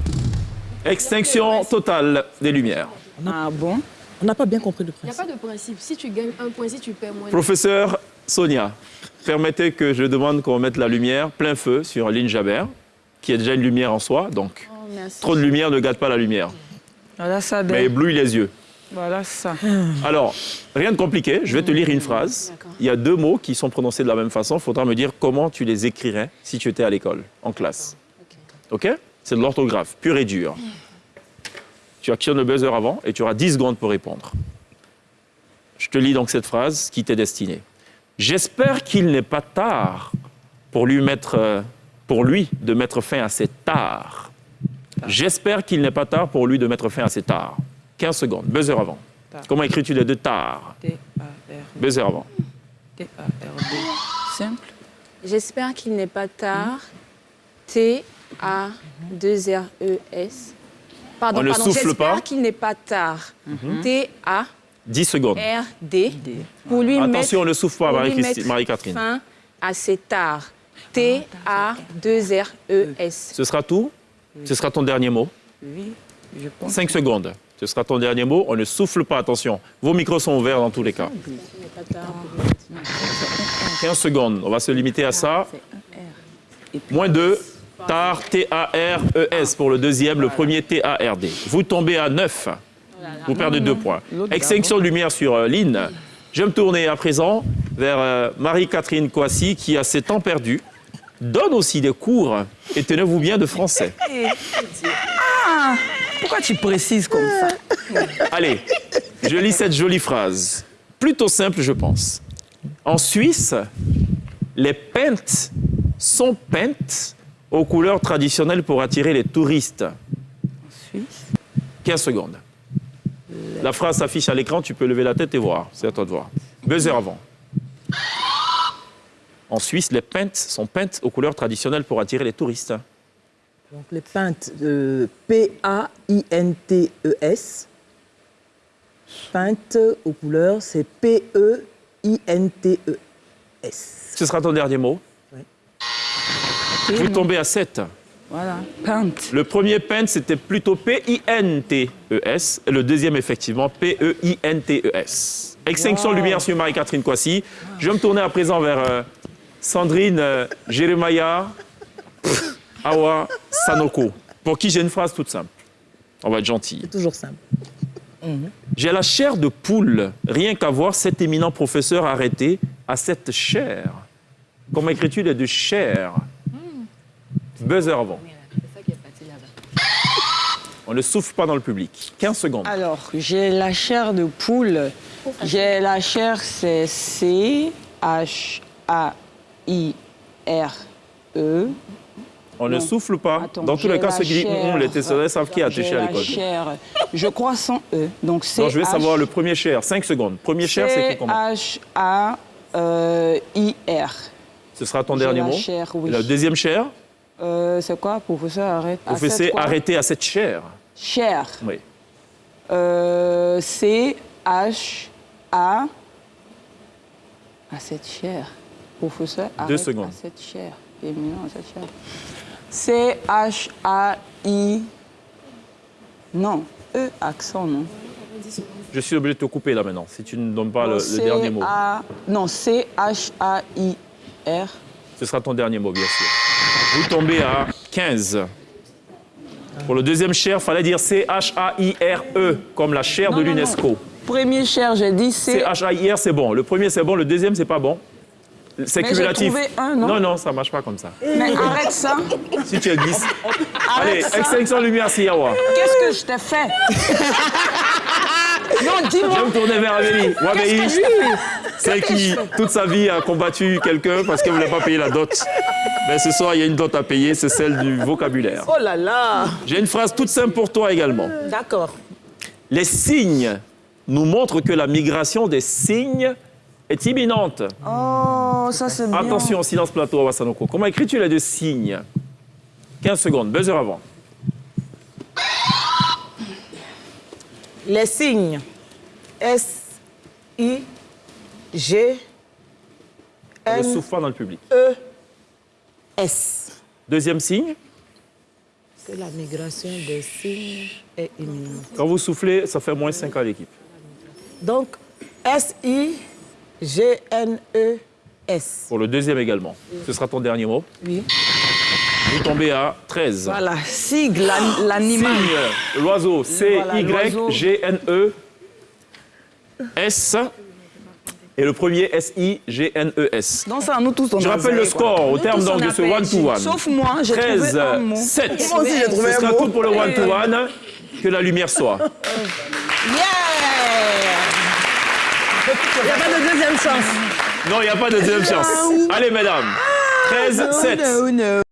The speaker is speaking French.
principe. Extinction totale des lumières. Ah bon? On n'a pas bien compris le Il n'y a principe. pas de principe. Si tu gagnes un point, si tu perds moins. Professeur Sonia, permettez que je demande qu'on mette la lumière plein feu sur Lynn Jabert, qui a déjà une lumière en soi, donc Oh, merci. trop de lumière ne gâte pas la lumière, Voilà ça, mais ben. éblouit les yeux. Voilà ça. Alors, rien de compliqué, je vais te lire une phrase. Il y a deux mots qui sont prononcés de la même façon. Il faudra me dire comment tu les écrirais si tu étais à l'école, en classe. OK? C'est de l'orthographe, pure et dure. Tu actionnes le buzzer avant et tu auras 10 secondes pour répondre. Je te lis donc cette phrase qui t'est destinée. J'espère qu'il n'est pas tard pour lui, mettre, euh, pour lui de mettre fin à ses tares. J'espère qu'il n'est pas tard pour lui de mettre fin à ses tares. 15 secondes, buzzer avant. Tard. Comment écris-tu les deux tares? T-A-R. Buzzer avant. T-A-R-D. Simple. J'espère qu'il n'est pas tard. T-A-2-R-E-S. Pardon, On ne pardon. souffle pas. J'espère qu'il n'est pas tard. T-A-R-D. 10 secondes. D. Pour lui Attention, on ne souffle pas, pour lui Marie-Christine- mettre Marie-Catherine. fin à ses tares. T-A-2-R-E-S. Ce sera tout Ce sera ton dernier mot Oui, je pense. 5 secondes. Ce sera ton dernier mot. On ne souffle pas, attention. Vos micros sont ouverts dans tous les cas. 15 secondes. On va se limiter à ça. Moins 2. TAR, T-A-R-E-S pour le deuxième, le premier T-A-R-D. Vous tombez à 9. Vous perdez deux points. L'autre Extinction de lumière sur euh, Lynn. Je vais me tourner à présent vers euh, Marie-Catherine Coissy qui, à ses temps perdus, donne aussi des cours, et tenez-vous bien, de français. Pourquoi tu précises comme ça? Allez, je lis cette jolie phrase. Plutôt simple, je pense. En Suisse, les peintes sont peintes aux couleurs traditionnelles pour attirer les touristes. Suisse. 15 secondes. La phrase s'affiche à l'écran, tu peux lever la tête et voir. C'est à toi de voir. Buzzer avant. En Suisse, les peintes sont peintes aux couleurs traditionnelles pour attirer les touristes. Donc les peintes, euh, P-A-I-N-T-E-S. Peintes aux couleurs, c'est P-E-I-N-T-E-S. Ce sera ton dernier mot. Vous tombez à 7. Voilà. Peinte. Le premier peint, c'était plutôt P-I-N-T-E-S. Le deuxième, effectivement, P-E-I-N-T-E-S. Extinction de lumière sur Marie-Catherine Coissy. Je vais me tourner à présent vers euh, Sandrine euh, Awa Sanoko, pour qui j'ai une phrase toute simple. On va être gentil. C'est toujours simple. J'ai la chair de poule, rien qu'à voir cet éminent professeur arrêté à cette chair. Comment écris-tu les deux chair? Buzzer avant. On ne souffle pas dans le public. 15 secondes. Alors, j'ai la chair de poule. J'ai la chair, c'est C-H-A-I-R-E. On ne souffle pas. Attends, dans tous les cas, ceux qui disent hum, les Tessonnais savent qui a touché à la l'école. chair, je crois sans E. Donc, c'est je vais savoir le premier chair. 5 secondes. Premier chair, c'est écrit comment C-H-A-I-R. Ce sera ton dernier la mot. chair, oui. Et Le deuxième chair, Euh, c'est quoi, professeur Arrête. À professeur arrêté à cette chair. Chair. Oui. Euh, C-H-A. À cette chair. Professeur, arrête secondes. À cette chair. Éminent à cette chair. C-H-A-I. Non. E, accent, non. Je suis obligé de te couper là maintenant, si tu ne donnes pas le, le dernier mot. Non, C-H-A-I-R. Ce sera ton dernier mot, bien sûr. Vous tombez à 15. Pour le deuxième chair, il fallait dire C-H-A-I-R-E, comme la chair Non, de l'UNESCO. Premier chair, j'ai dit C. C-H-A-I-R, c'est bon. Le premier, c'est bon. Le deuxième, c'est pas bon. C'est cumulatif. trouvé un, non Non, non, ça marche pas comme ça. Mais arrête ça. Si tu glisses. Allez, Arrête ça. extinction lumière, Siawa. Qu'est-ce que je t'ai fait? Je vais me tourner vers Amélie. Celle qui, toute sa vie, a combattu quelqu'un parce qu'elle ne voulait pas payer la dot. Mais ce soir, il y a une dot à payer, c'est celle du vocabulaire. Oh là là J'ai une phrase toute simple pour toi également. D'accord. Les signes nous montrent que la migration des signes est imminente. Oh, ça c'est bien. Attention, silence plateau à Wassanoko. Comment écris-tu les deux signes? 15 secondes, buzzer avant. Les signes S, I, G, On ne souffle pas dans le public. E, S. Deuxième signe, que la migration des signes est imminente. Quand vous soufflez, ça fait moins 5 à l'équipe. Donc, S-I-G-N-E-S. Pour le deuxième également. Ce sera ton dernier mot. Oui. Vous tombez à 13. Voilà, sigle, l'an- l'animal. L'oiseau, Voilà, C-Y-G-N-E-S. Et le premier, S-I-G-N-E-S. Donc ça, nous tous, on Je rappelle le quoi. score au Nous terme donc on de ce one-to-one. Sauf moi, j'ai 13, trouvé un mot. 7. Moi aussi, j'ai trouvé Ce un sera mot. tout pour le one-to-one. Que la lumière soit. Il n'y a pas de deuxième chance. Non, il n'y a pas de deuxième chance. Allez, mesdames. 13, 7. Oh no.